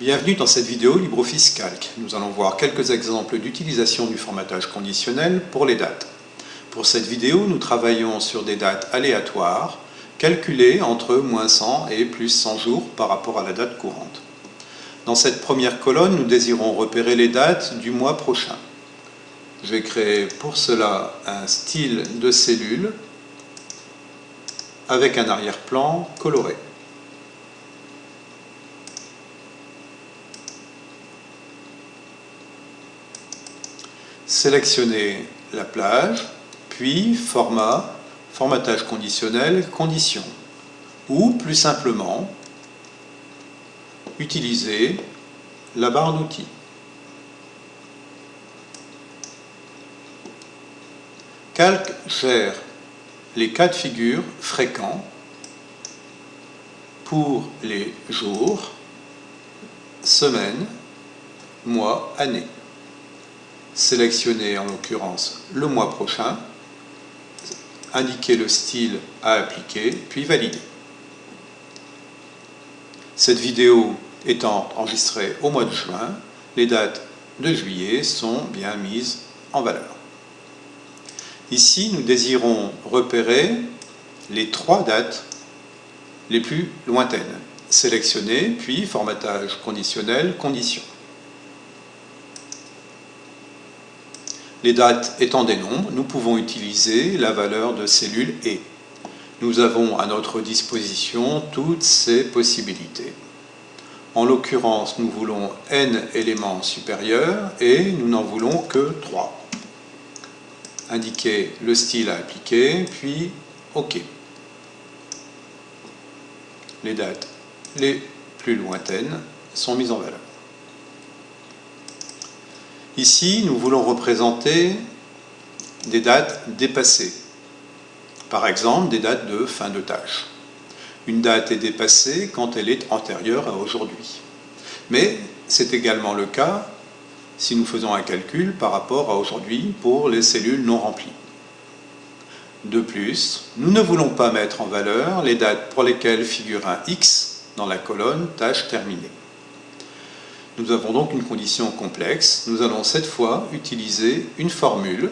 Bienvenue dans cette vidéo LibreOffice Calc. Nous allons voir quelques exemples d'utilisation du formatage conditionnel pour les dates. Pour cette vidéo, nous travaillons sur des dates aléatoires, calculées entre moins 100 et plus 100 jours par rapport à la date courante. Dans cette première colonne, nous désirons repérer les dates du mois prochain. Je vais créer pour cela un style de cellule avec un arrière-plan coloré. Sélectionnez la plage, puis format, formatage conditionnel, conditions. Ou plus simplement, utiliser la barre d'outils. Calc gère les cas de figure fréquents pour les jours, semaines, mois, années. Sélectionnez en l'occurrence le mois prochain, indiquer le style à appliquer, puis valider. Cette vidéo étant enregistrée au mois de juin, les dates de juillet sont bien mises en valeur. Ici, nous désirons repérer les trois dates les plus lointaines. Sélectionner, puis formatage conditionnel, conditions. Les dates étant des nombres, nous pouvons utiliser la valeur de cellule E. Nous avons à notre disposition toutes ces possibilités. En l'occurrence, nous voulons n éléments supérieurs et nous n'en voulons que 3 indiquer le style à appliquer, puis OK. Les dates les plus lointaines sont mises en valeur. Ici, nous voulons représenter des dates dépassées. Par exemple, des dates de fin de tâche. Une date est dépassée quand elle est antérieure à aujourd'hui. Mais c'est également le cas si nous faisons un calcul par rapport à aujourd'hui pour les cellules non remplies. De plus, nous ne voulons pas mettre en valeur les dates pour lesquelles figure un X dans la colonne tâche terminée. Nous avons donc une condition complexe. Nous allons cette fois utiliser une formule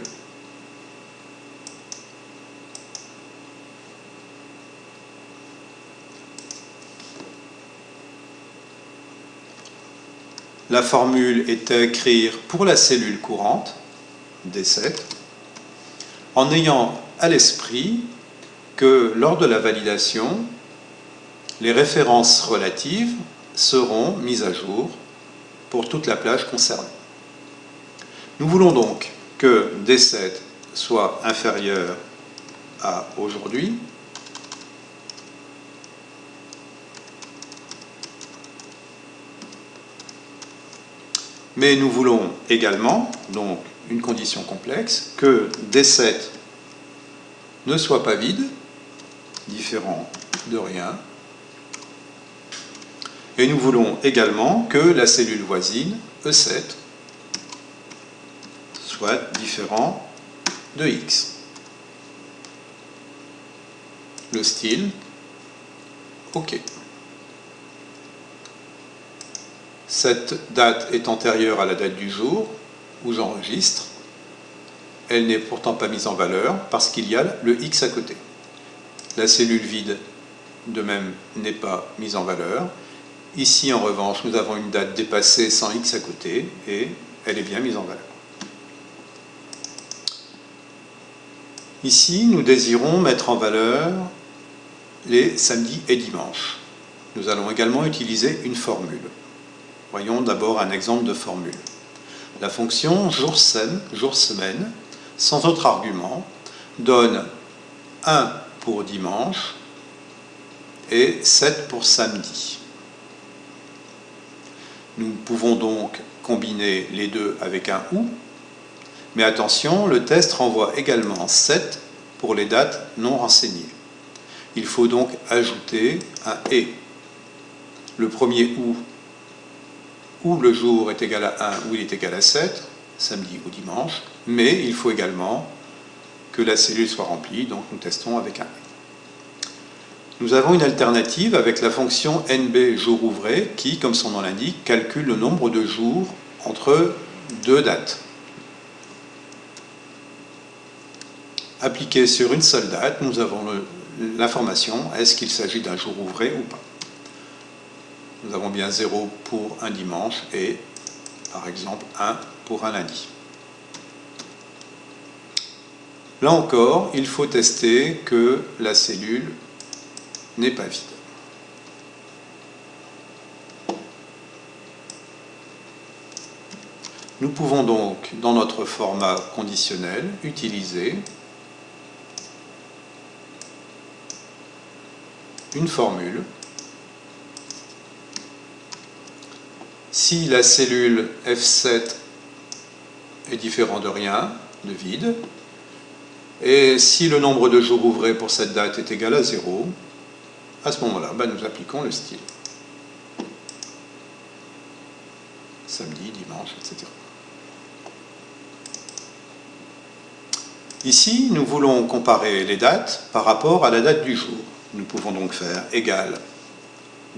La formule est à écrire pour la cellule courante, D7, en ayant à l'esprit que lors de la validation, les références relatives seront mises à jour pour toute la plage concernée. Nous voulons donc que D7 soit inférieur à aujourd'hui, Mais nous voulons également, donc une condition complexe, que D7 ne soit pas vide, différent de rien. Et nous voulons également que la cellule voisine, E7, soit différent de X. Le style, OK. Cette date est antérieure à la date du jour où j'enregistre. Elle n'est pourtant pas mise en valeur parce qu'il y a le X à côté. La cellule vide, de même, n'est pas mise en valeur. Ici, en revanche, nous avons une date dépassée sans X à côté et elle est bien mise en valeur. Ici, nous désirons mettre en valeur les samedis et dimanches. Nous allons également utiliser une formule. Voyons d'abord un exemple de formule. La fonction jour-semaine, jour -semaine, sans autre argument, donne 1 pour dimanche et 7 pour samedi. Nous pouvons donc combiner les deux avec un OU, mais attention, le test renvoie également 7 pour les dates non renseignées. Il faut donc ajouter un ET. Le premier OU où le jour est égal à 1 ou il est égal à 7, samedi ou dimanche, mais il faut également que la cellule soit remplie, donc nous testons avec un. Nous avons une alternative avec la fonction nb jour ouvré qui, comme son nom l'indique, calcule le nombre de jours entre deux dates. Appliqué sur une seule date, nous avons l'information est-ce qu'il s'agit d'un jour ouvré ou pas. Nous avons bien 0 pour un dimanche et, par exemple, 1 pour un lundi. Là encore, il faut tester que la cellule n'est pas vide. Nous pouvons donc, dans notre format conditionnel, utiliser une formule. Si la cellule F7 est différent de rien, de vide, et si le nombre de jours ouvrés pour cette date est égal à 0, à ce moment-là, ben, nous appliquons le style. Samedi, dimanche, etc. Ici, nous voulons comparer les dates par rapport à la date du jour. Nous pouvons donc faire égal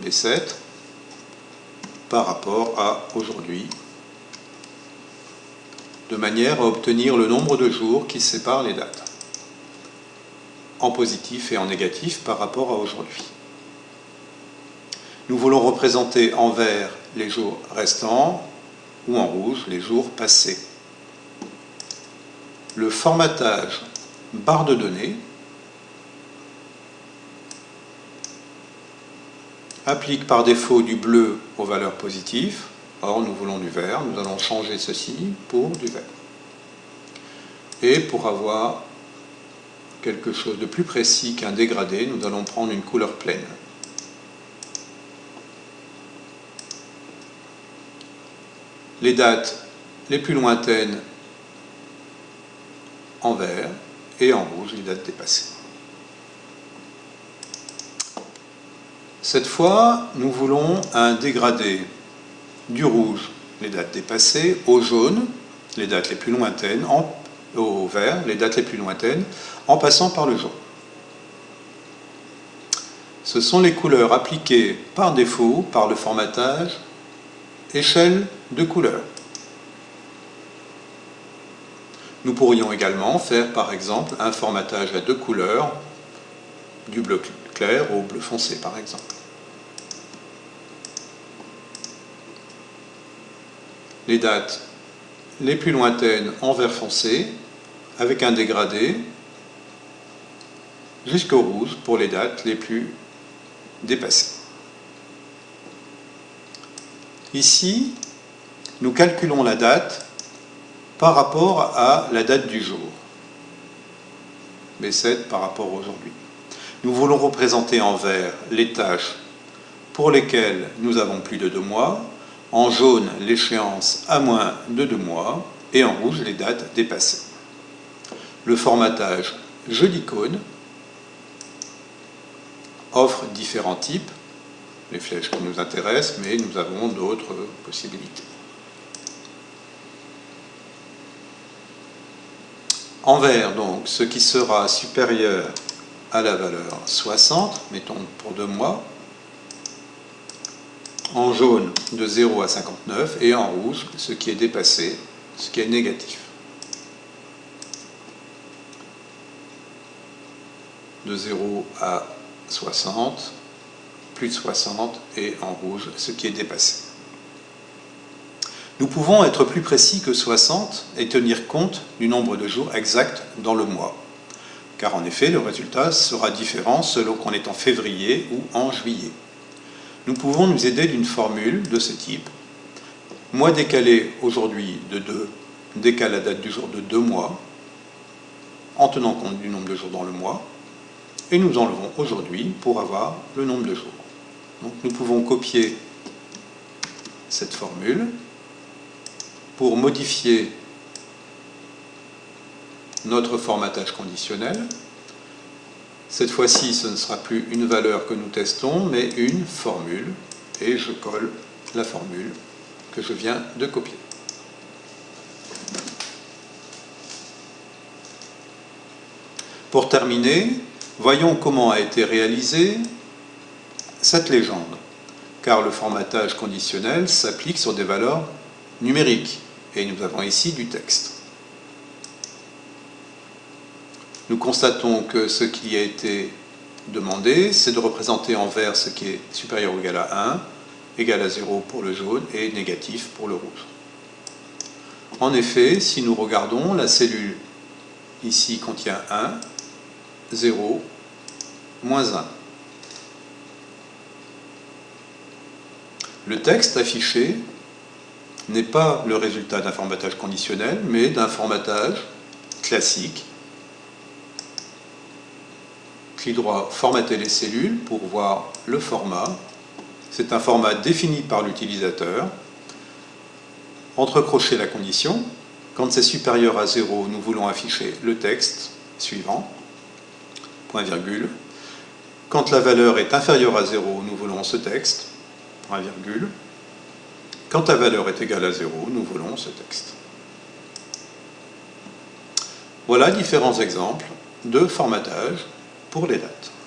B7 par rapport à aujourd'hui, de manière à obtenir le nombre de jours qui séparent les dates, en positif et en négatif par rapport à aujourd'hui. Nous voulons représenter en vert les jours restants ou en rouge les jours passés. Le formatage barre de données applique par défaut du bleu aux valeurs positives. Or, nous voulons du vert. Nous allons changer ceci pour du vert. Et pour avoir quelque chose de plus précis qu'un dégradé, nous allons prendre une couleur pleine. Les dates les plus lointaines en vert et en rouge les dates dépassées. Cette fois, nous voulons un dégradé du rouge, les dates dépassées, au jaune, les dates les plus lointaines, au vert, les dates les plus lointaines, en passant par le jaune. Ce sont les couleurs appliquées par défaut par le formatage échelle de couleurs. Nous pourrions également faire par exemple un formatage à deux couleurs du bleu clair au bleu foncé par exemple. Les dates les plus lointaines en vert foncé avec un dégradé jusqu'au rouge pour les dates les plus dépassées. Ici, nous calculons la date par rapport à la date du jour. B7 par rapport à aujourd'hui. Nous voulons représenter en vert les tâches pour lesquelles nous avons plus de deux mois, en jaune l'échéance à moins de deux mois et en rouge les dates dépassées. Le formatage jeu d'icônes offre différents types, les flèches qui nous intéressent, mais nous avons d'autres possibilités. En vert, donc, ce qui sera supérieur à la valeur 60, mettons pour deux mois, en jaune de 0 à 59 et en rouge ce qui est dépassé, ce qui est négatif. De 0 à 60, plus de 60 et en rouge ce qui est dépassé. Nous pouvons être plus précis que 60 et tenir compte du nombre de jours exact dans le mois. Car en effet, le résultat sera différent selon qu'on est en février ou en juillet. Nous pouvons nous aider d'une formule de ce type. Mois décalé aujourd'hui de 2 décale la date du jour de 2 mois, en tenant compte du nombre de jours dans le mois, et nous enlevons aujourd'hui pour avoir le nombre de jours. Donc nous pouvons copier cette formule pour modifier notre formatage conditionnel. Cette fois-ci, ce ne sera plus une valeur que nous testons, mais une formule. Et je colle la formule que je viens de copier. Pour terminer, Voyons comment a été réalisée cette légende, car le formatage conditionnel s'applique sur des valeurs numériques, et nous avons ici du texte. Nous constatons que ce qui a été demandé, c'est de représenter en vert ce qui est supérieur ou égal à 1, égal à 0 pour le jaune et négatif pour le rouge. En effet, si nous regardons, la cellule ici contient 1, 0, moins 1. Le texte affiché n'est pas le résultat d'un formatage conditionnel, mais d'un formatage classique qui doit formater les cellules pour voir le format. C'est un format défini par l'utilisateur. Entrecrocher la condition. Quand c'est supérieur à 0, nous voulons afficher le texte suivant, point virgule. Quand la valeur est inférieure à 0, nous voulons ce texte, point virgule. Quand la valeur est égale à 0, nous voulons ce texte. Voilà différents exemples de formatage pour les dates.